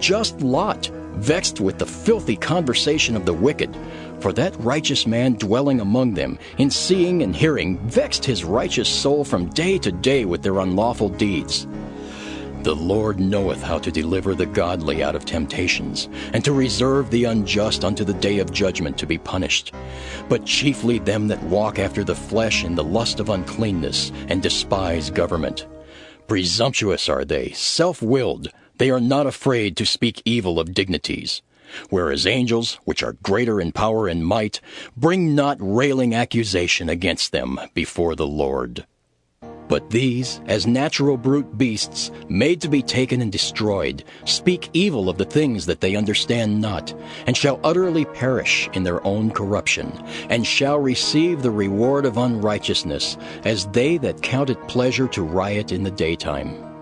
just Lot, vexed with the filthy conversation of the wicked. For that righteous man dwelling among them, in seeing and hearing, vexed his righteous soul from day to day with their unlawful deeds. The Lord knoweth how to deliver the godly out of temptations, and to reserve the unjust unto the day of judgment to be punished. But chiefly them that walk after the flesh in the lust of uncleanness, and despise government. Presumptuous are they, self willed, they are not afraid to speak evil of dignities. Whereas angels, which are greater in power and might, bring not railing accusation against them before the Lord. But these, as natural brute beasts, made to be taken and destroyed, speak evil of the things that they understand not, and shall utterly perish in their own corruption, and shall receive the reward of unrighteousness, as they that count it pleasure to riot in the daytime.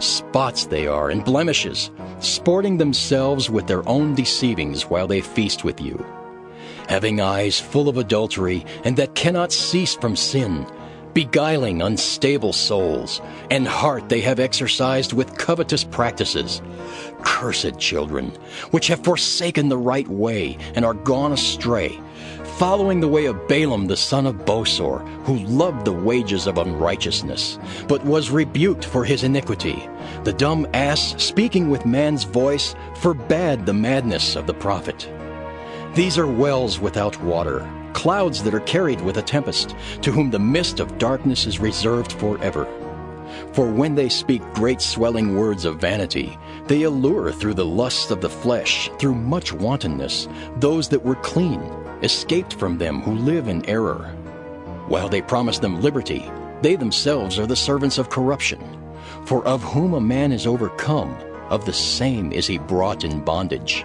Spots they are, and blemishes, sporting themselves with their own deceivings while they feast with you. Having eyes full of adultery, and that cannot cease from sin, beguiling unstable souls, and heart they have exercised with covetous practices. Cursed children, which have forsaken the right way and are gone astray, following the way of Balaam the son of Bosor, who loved the wages of unrighteousness, but was rebuked for his iniquity. The dumb ass, speaking with man's voice, forbade the madness of the prophet. These are wells without water, clouds that are carried with a tempest, to whom the mist of darkness is reserved forever. For when they speak great swelling words of vanity, they allure through the lusts of the flesh, through much wantonness, those that were clean, escaped from them who live in error. While they promise them liberty, they themselves are the servants of corruption. For of whom a man is overcome, of the same is he brought in bondage.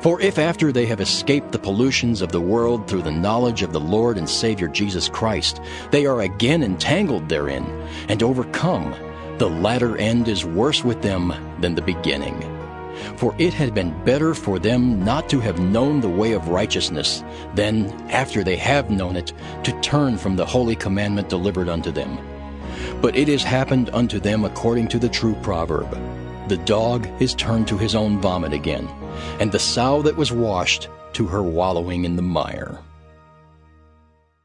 For if after they have escaped the pollutions of the world through the knowledge of the Lord and Savior Jesus Christ, they are again entangled therein, and overcome, the latter end is worse with them than the beginning. For it had been better for them not to have known the way of righteousness, than, after they have known it, to turn from the holy commandment delivered unto them. But it has happened unto them according to the true proverb The dog is turned to his own vomit again and the sow that was washed to her wallowing in the mire.